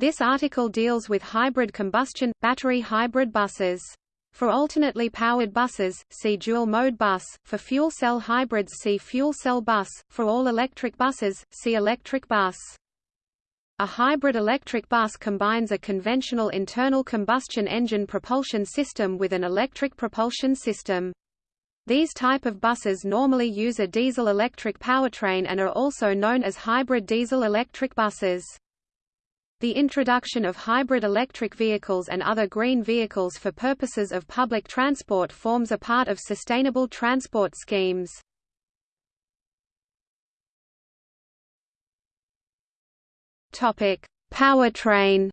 This article deals with hybrid combustion, battery hybrid buses. For alternately powered buses, see dual-mode bus, for fuel cell hybrids see fuel cell bus, for all-electric buses, see electric bus. A hybrid electric bus combines a conventional internal combustion engine propulsion system with an electric propulsion system. These type of buses normally use a diesel-electric powertrain and are also known as hybrid diesel-electric buses. The introduction of hybrid electric vehicles and other green vehicles for purposes of public transport forms a part of sustainable transport schemes. Topic: Powertrain.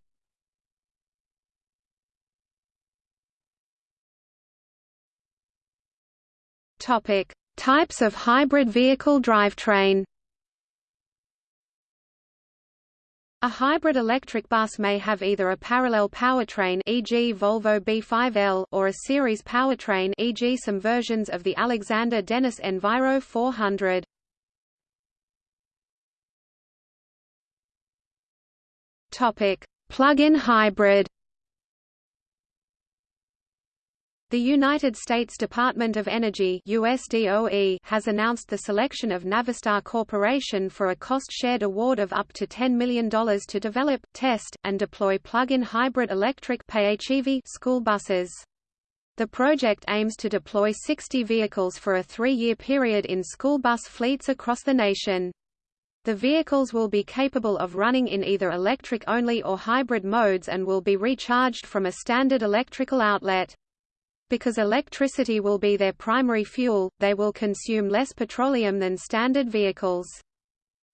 Topic: Types of hybrid vehicle drivetrain. A hybrid electric bus may have either a parallel powertrain e.g. Volvo B5L or a series powertrain e.g. some versions of the Alexander Dennis Enviro 400. Topic: Plug-in hybrid. The United States Department of Energy USDOE has announced the selection of Navistar Corporation for a cost-shared award of up to $10 million to develop, test, and deploy plug-in hybrid electric school buses. The project aims to deploy 60 vehicles for a three-year period in school bus fleets across the nation. The vehicles will be capable of running in either electric-only or hybrid modes and will be recharged from a standard electrical outlet. Because electricity will be their primary fuel, they will consume less petroleum than standard vehicles.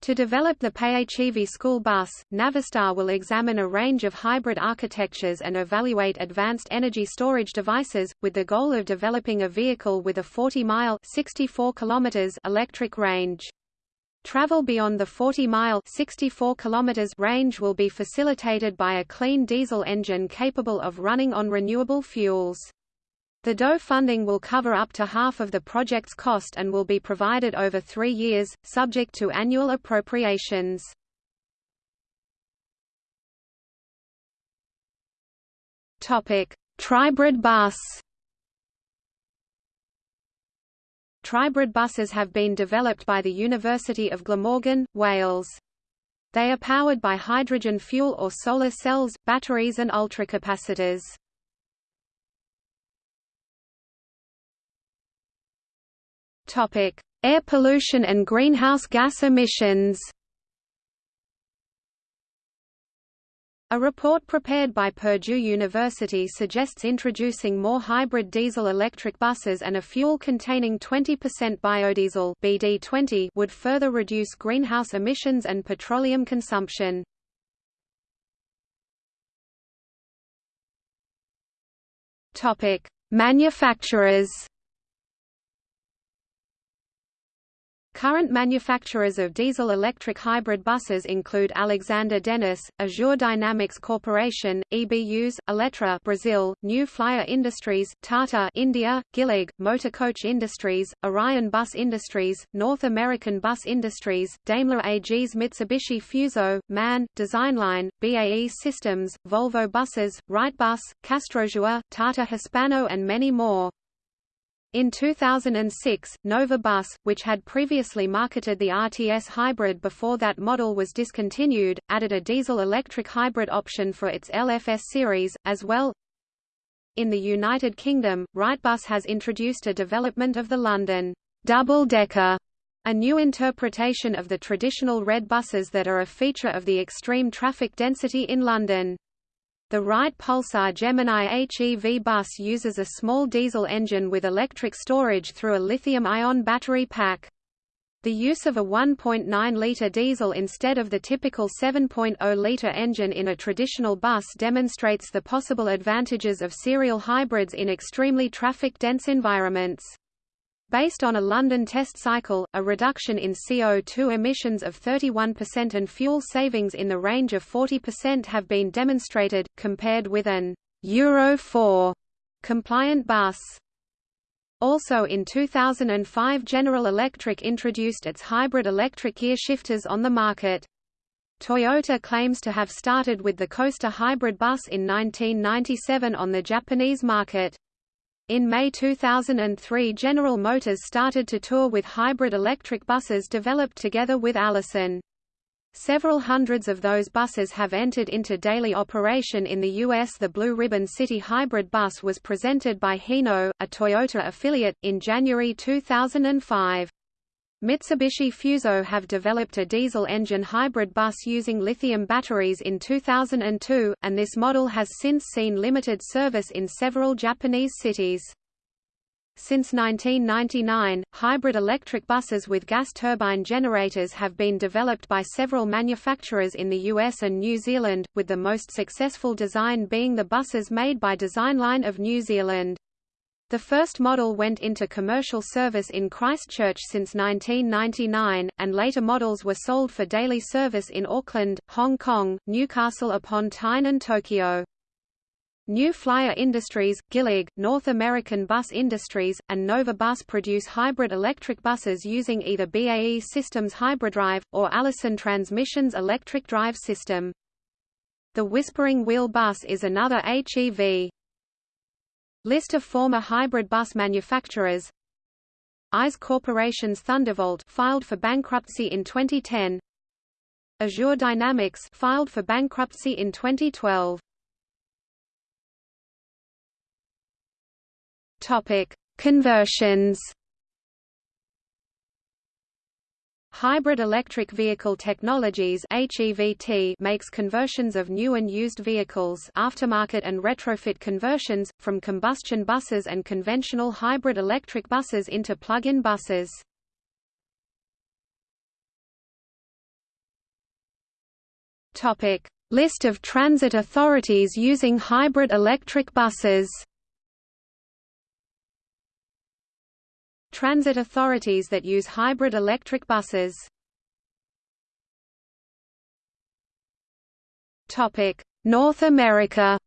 To develop the PHEV school bus, Navistar will examine a range of hybrid architectures and evaluate advanced energy storage devices, with the goal of developing a vehicle with a 40-mile electric range. Travel beyond the 40-mile range will be facilitated by a clean diesel engine capable of running on renewable fuels. The DOE funding will cover up to half of the project's cost and will be provided over three years, subject to annual appropriations. Tribrid bus Tribrid buses have been developed by the University of Glamorgan, Wales. They are powered by hydrogen fuel or solar cells, batteries and ultracapacitors. Topic: Air pollution and greenhouse gas emissions. A report prepared by Purdue University suggests introducing more hybrid diesel-electric buses and a fuel containing 20% biodiesel BD20 would further reduce greenhouse emissions and petroleum consumption. Manufacturers Current manufacturers of diesel-electric hybrid buses include Alexander Dennis, Azure Dynamics Corporation, EBUs, Eletra Brazil, New Flyer Industries, Tata India, Gillig, Motor Coach Industries, Orion Bus Industries, North American Bus Industries, Daimler AG's Mitsubishi Fuso, MAN, Designline, BAE Systems, Volvo Buses, Wrightbus, Castrojeur, Tata Hispano and many more. In 2006, Nova Bus, which had previously marketed the RTS hybrid before that model was discontinued, added a diesel-electric hybrid option for its LFS series, as well. In the United Kingdom, Wrightbus has introduced a development of the London double-decker, a new interpretation of the traditional red buses that are a feature of the extreme traffic density in London. The Wright Pulsar Gemini HEV bus uses a small diesel engine with electric storage through a lithium-ion battery pack. The use of a 1.9-litre diesel instead of the typical 7.0-litre engine in a traditional bus demonstrates the possible advantages of serial hybrids in extremely traffic-dense environments. Based on a London test cycle, a reduction in CO2 emissions of 31% and fuel savings in the range of 40% have been demonstrated, compared with an Euro 4 compliant bus. Also in 2005 General Electric introduced its hybrid electric gear shifters on the market. Toyota claims to have started with the Coaster hybrid bus in 1997 on the Japanese market. In May 2003 General Motors started to tour with hybrid electric buses developed together with Allison. Several hundreds of those buses have entered into daily operation in the U.S. The Blue Ribbon City Hybrid bus was presented by Hino, a Toyota affiliate, in January 2005. Mitsubishi Fuso have developed a diesel engine hybrid bus using lithium batteries in 2002, and this model has since seen limited service in several Japanese cities. Since 1999, hybrid electric buses with gas turbine generators have been developed by several manufacturers in the US and New Zealand, with the most successful design being the buses made by Designline of New Zealand. The first model went into commercial service in Christchurch since 1999, and later models were sold for daily service in Auckland, Hong Kong, Newcastle upon Tyne and Tokyo. New Flyer Industries, Gillig, North American Bus Industries, and Nova Bus produce hybrid electric buses using either BAE Systems Hybridrive, or Allison Transmission's electric drive system. The Whispering Wheel bus is another HEV. List of former hybrid bus manufacturers. EYES Corporation's Thundervolt filed for bankruptcy in 2010 Azure Dynamics filed for bankruptcy in 2012 Topic: Conversions. Hybrid Electric Vehicle Technologies HEVT makes conversions of new and used vehicles aftermarket and retrofit conversions, from combustion buses and conventional hybrid electric buses into plug-in buses. List of transit authorities using hybrid electric buses Transit authorities that use hybrid electric buses. Topic: North America.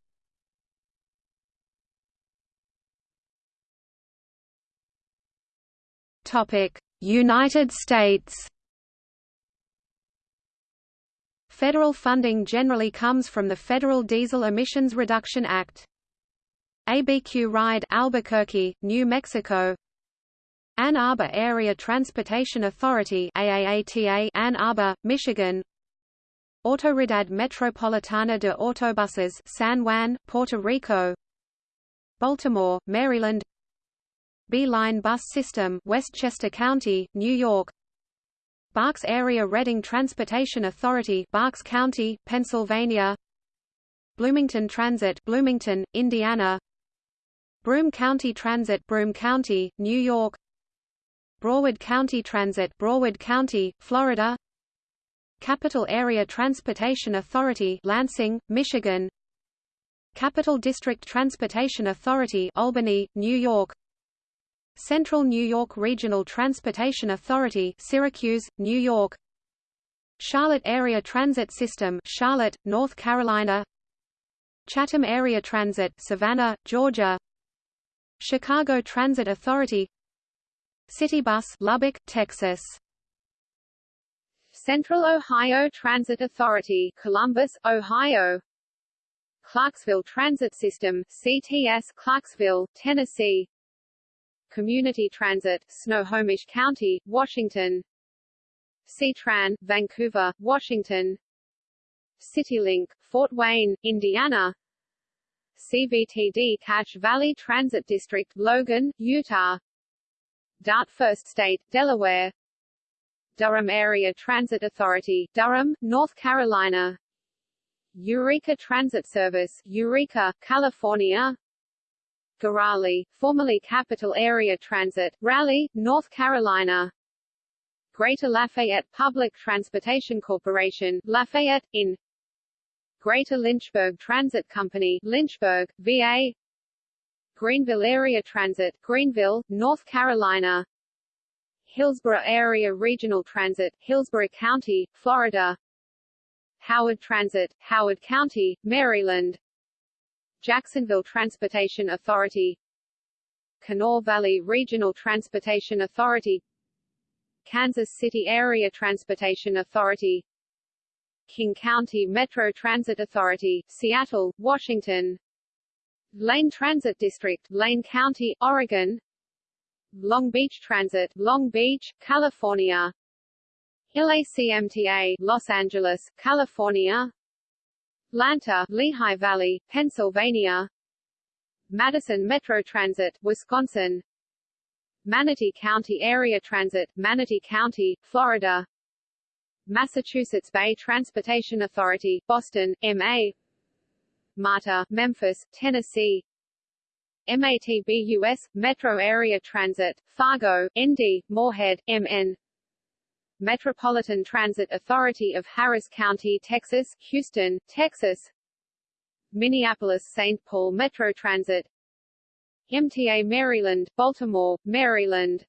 Topic: United States. Federal funding generally comes from the Federal Diesel Emissions Reduction Act. ABQ Ride Albuquerque, New Mexico Ann Arbor Area Transportation Authority AAATA Ann Arbor, Michigan. Autoridad Metropolitana de Autobuses San Juan, Puerto Rico. Baltimore, Maryland. B-Line Bus System Westchester County, New York. Berks Area Reading Transportation Authority Berks County, Pennsylvania. Bloomington Transit Bloomington, Indiana. Broome County Transit Broome County, New York Broward County Transit Broward County, Florida. Capital Area Transportation Authority Lansing, Michigan. Capital District Transportation Authority Albany, New York. Central New York Regional Transportation Authority Syracuse, New York. Charlotte Area Transit System Charlotte, North Carolina. Chatham Area Transit Savannah, Georgia. Chicago Transit Authority Citybus Lubbock, Texas. Central Ohio Transit Authority Columbus, Ohio. Clarksville Transit System CTS Clarksville, Tennessee. Community Transit Snohomish County, Washington. CTran, Vancouver, Washington. CityLink, Fort Wayne, Indiana. CVTD Cache Valley Transit District Logan, Utah DART First State, Delaware. Durham Area Transit Authority, Durham, North Carolina. Eureka Transit Service, Eureka, California. GoRaleigh, formerly Capital Area Transit, Raleigh, North Carolina. Greater Lafayette Public Transportation Corporation, Lafayette, in Greater Lynchburg Transit Company, Lynchburg, VA Greenville Area Transit, Greenville, North Carolina. Hillsborough Area Regional Transit, Hillsborough County, Florida. Howard Transit, Howard County, Maryland. Jacksonville Transportation Authority. Kanawha Valley Regional Transportation Authority. Kansas City Area Transportation Authority. King County Metro Transit Authority, Seattle, Washington Lane Transit District, Lane County, Oregon. Long Beach Transit, Long Beach, California. LACMTA, Los Angeles, California. Lanta, Lehigh Valley, Pennsylvania. Madison Metro Transit, Wisconsin. Manatee County Area Transit, Manatee County, Florida. Massachusetts Bay Transportation Authority, Boston, MA MARTA, Memphis, Tennessee. MATBUS, Metro Area Transit, Fargo, ND, Moorhead, MN Metropolitan Transit Authority of Harris County, Texas, Houston, Texas. Minneapolis-St. Paul Metro Transit. MTA Maryland, Baltimore, Maryland.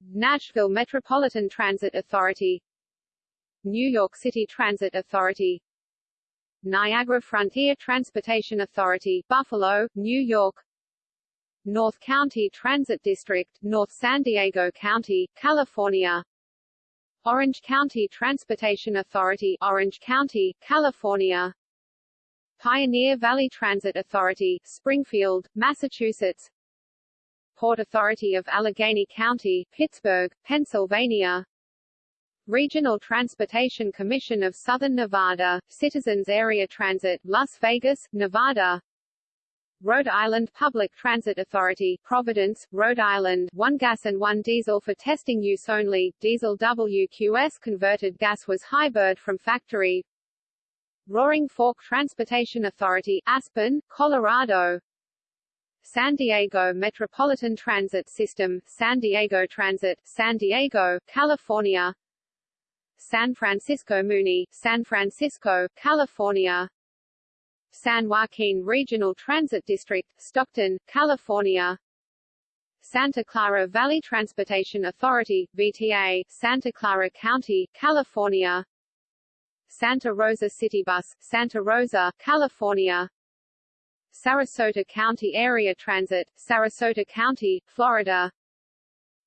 Nashville Metropolitan Transit Authority. New York City Transit Authority Niagara Frontier Transportation Authority, Buffalo, New York. North County Transit District, North San Diego County, California. Orange County Transportation Authority, Orange County, California. Pioneer Valley Transit Authority, Springfield, Massachusetts. Port Authority of Allegheny County, Pittsburgh, Pennsylvania Regional Transportation Commission of Southern Nevada, Citizens Area Transit, Las Vegas, Nevada. Rhode Island Public Transit Authority, Providence, Rhode Island, one gas and one diesel for testing use only, diesel WQS converted gas was hybrid from factory, Roaring Fork Transportation Authority, Aspen, Colorado. San Diego Metropolitan Transit System, San Diego Transit, San Diego, California San Francisco Muni, San Francisco, California. San Joaquin Regional Transit District, Stockton, California. Santa Clara Valley Transportation Authority, VTA, Santa Clara County, California. Santa Rosa City Bus, Santa Rosa, California. Sarasota County Area Transit, Sarasota County, Florida.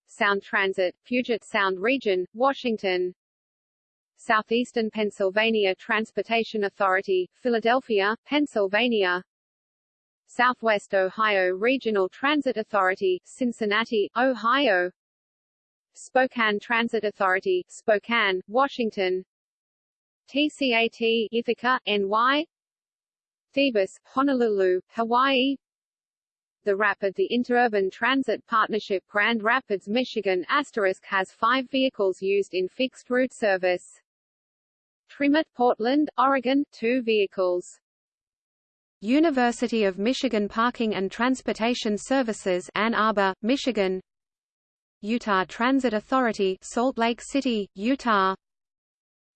Sound Transit, Puget Sound Region, Washington Southeastern Pennsylvania Transportation Authority, Philadelphia, Pennsylvania. Southwest Ohio Regional Transit Authority, Cincinnati, Ohio. Spokane Transit Authority, Spokane, Washington. TCAT Ithaca, NY TheBus, Honolulu, Hawaii. The Rapid The Interurban Transit Partnership Grand Rapids, Michigan asterisk has five vehicles used in fixed route service. TriMet Portland, Oregon, two vehicles. University of Michigan Parking and Transportation Services Ann Arbor, Michigan. Utah Transit Authority Salt Lake City, Utah.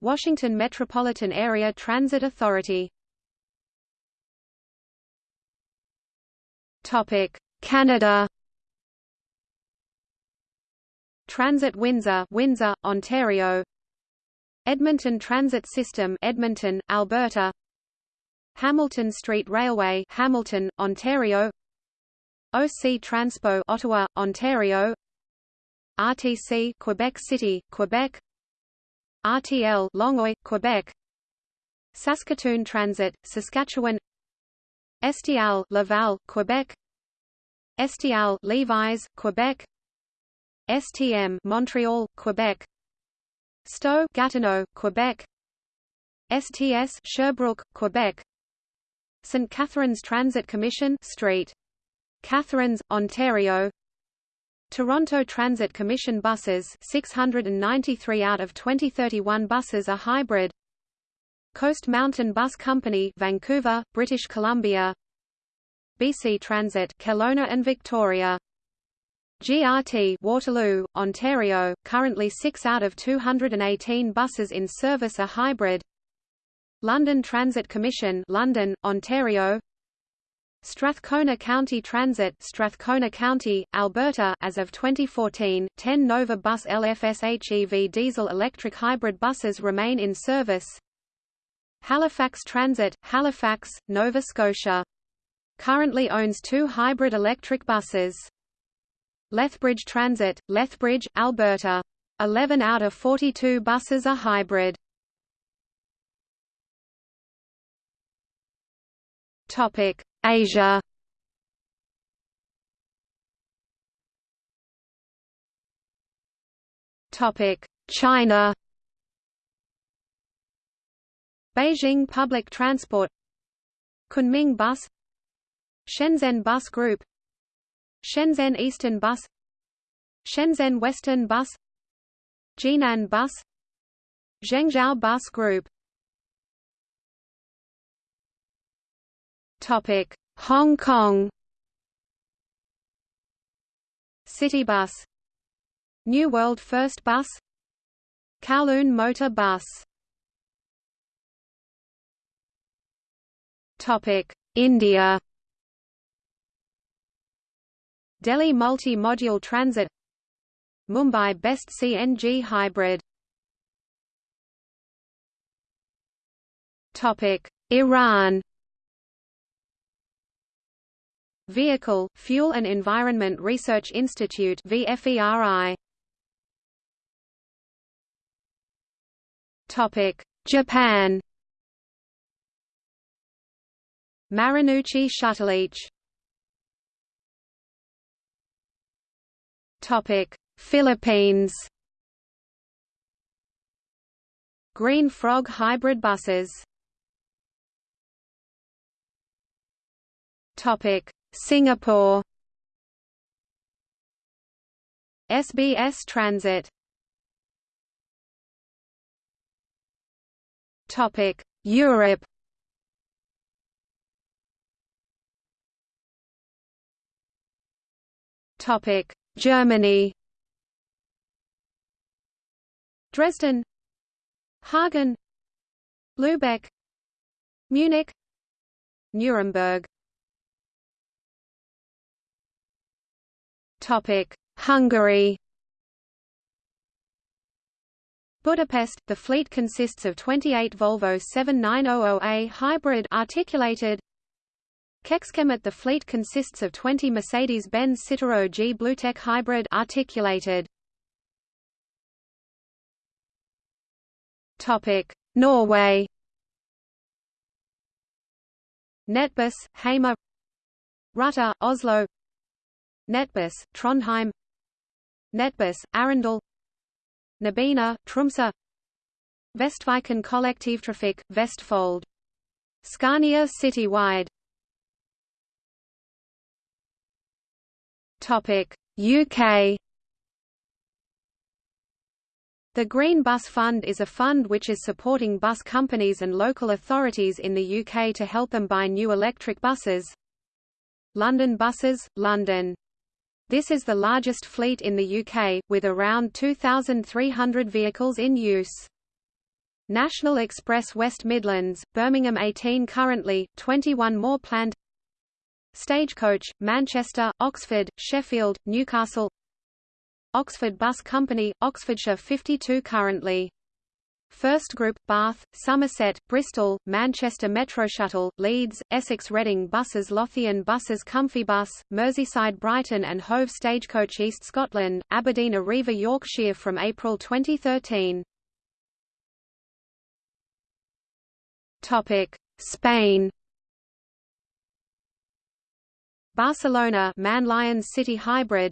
Washington Metropolitan Area Transit Authority. Topic Canada. Transit Windsor Windsor, Ontario Edmonton Transit System Edmonton, Alberta. Hamilton Street Railway Hamilton, Ontario. OC Transpo Ottawa, Ontario. RTC Quebec City, Quebec. RTL Longueuil, Quebec. Saskatoon Transit, Saskatchewan. STL Laval, Quebec. STL Lévis, Quebec. STM Montreal, Quebec Stowe Gatineau, Quebec. STS Sherbrooke, Quebec. St. Catharines Transit Commission Street. Catharines, Ontario. Toronto Transit Commission buses 693 out of 2031 buses are hybrid. Coast Mountain Bus Company Vancouver, British Columbia. BC Transit Kelowna and Victoria GRT Waterloo, Ontario, currently 6 out of 218 buses in service are hybrid London Transit Commission London, Ontario Strathcona County Transit Strathcona County, Alberta as of 2014, 10 Nova Bus LFSHEV diesel-electric hybrid buses remain in service Halifax Transit, Halifax, Nova Scotia. Currently owns two hybrid electric buses. Lethbridge Transit, Lethbridge, Alberta. 11 out of 42 buses are hybrid. Topic: Asia. Topic: China. Beijing Public Transport Kunming Bus Shenzhen Bus Group Shenzhen Eastern Bus Shenzhen Western Bus Jinan Bus Zhengzhou Bus Group. Topic Hong Kong. Citybus New World First Bus. Kowloon Motor Bus. Topic India Delhi Multi-Modal Transit Mumbai Best CNG Hybrid. Topic Iran. Vehicle, Fuel and Environment Research Institute VFERI Topic Japan. Marunouchi Shuttleach Philippines. Green Frog hybrid buses. Topic Singapore. SBS Transit. Topic Europe. Topic Germany. Dresden. Hagen. Lübeck. Munich. Nuremberg. Topic Hungary. Budapest, the fleet consists of 28 Volvo 7900A hybrid articulated Kecskemét the fleet consists of 20 Mercedes-Benz Citaro G Bluetech hybrid articulated. Topic: Norway. Nettbuss, Hamar Ruter, Oslo. Nettbuss, Trondheim. Nettbuss, Arendal Nobina, Tromsø. Vestviken Kollektivtrafik, Vestfold. Scania Citywide Topic UK The Green Bus Fund is a fund which is supporting bus companies and local authorities in the UK to help them buy new electric buses. London Buses, London. This is the largest fleet in the UK, with around 2,300 vehicles in use. National Express West Midlands, Birmingham 18 currently, 21 more planned Stagecoach, Manchester, Oxford, Sheffield, Newcastle. Oxford Bus Company, Oxfordshire 52 currently. First Group, Bath, Somerset, Bristol, Manchester Metro Shuttle, Leeds, Essex Reading Buses Lothian Buses Cumfybus, Merseyside Brighton and Hove Stagecoach East Scotland, Aberdeen Arriva Yorkshire from April 2013. Spain Barcelona Man Lions City Hybrid.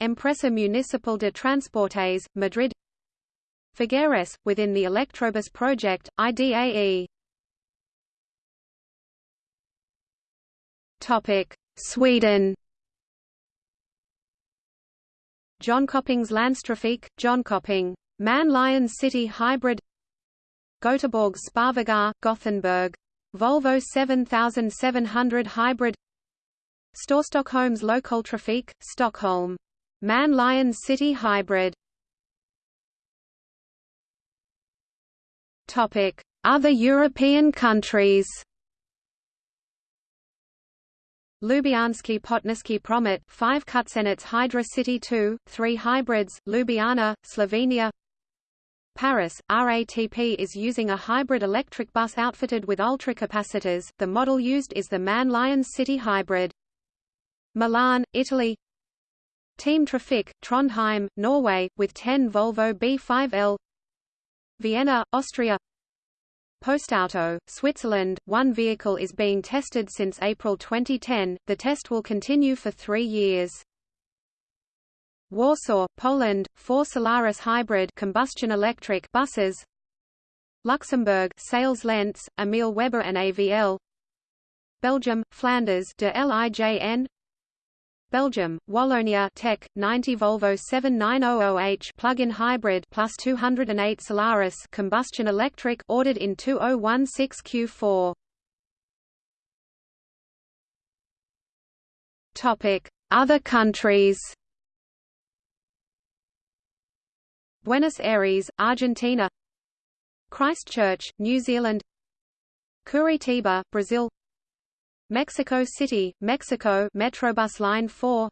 Empresa Municipal de Transportes, Madrid. Figueres, within the Electrobus project, IDAE Sweden. Jönköpings John Jönköping. Man Lions City Hybrid. Göteborg Sparvägar, Gothenburg. Volvo 7700 Hybrid Storstockholms Lokaltrafik, Stockholm. Man Lions City Hybrid. Topic: Other European countries. Ljubljanski Potnički Promet 5 Kutsenits Hydra City 2, 3 hybrids, Ljubljana, Slovenia. Paris, RATP is using a hybrid electric bus outfitted with ultracapacitors, the model used is the MAN Lions City Hybrid. Milan, Italy Team Trafikk, Trondheim, Norway, with 10 Volvo B5L Vienna, Austria Postauto, Switzerland. One vehicle is being tested since April 2010. The test will continue for three years. Warsaw, Poland, four Solaris hybrid combustion electric buses. Luxembourg, Sales-Lentz, Emil Weber and AVL. Belgium, Flanders, de Lijn. Belgium, Wallonia TEC 90 Volvo 7900H plug-in hybrid plus 208 Solaris combustion electric ordered in 2016 Q4. Topic: Other countries. Buenos Aires, Argentina. Christchurch, New Zealand. Curitiba, Brazil. Mexico City, Mexico Metrobus Line 4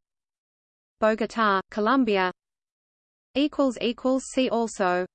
Bogotá, Colombia. See also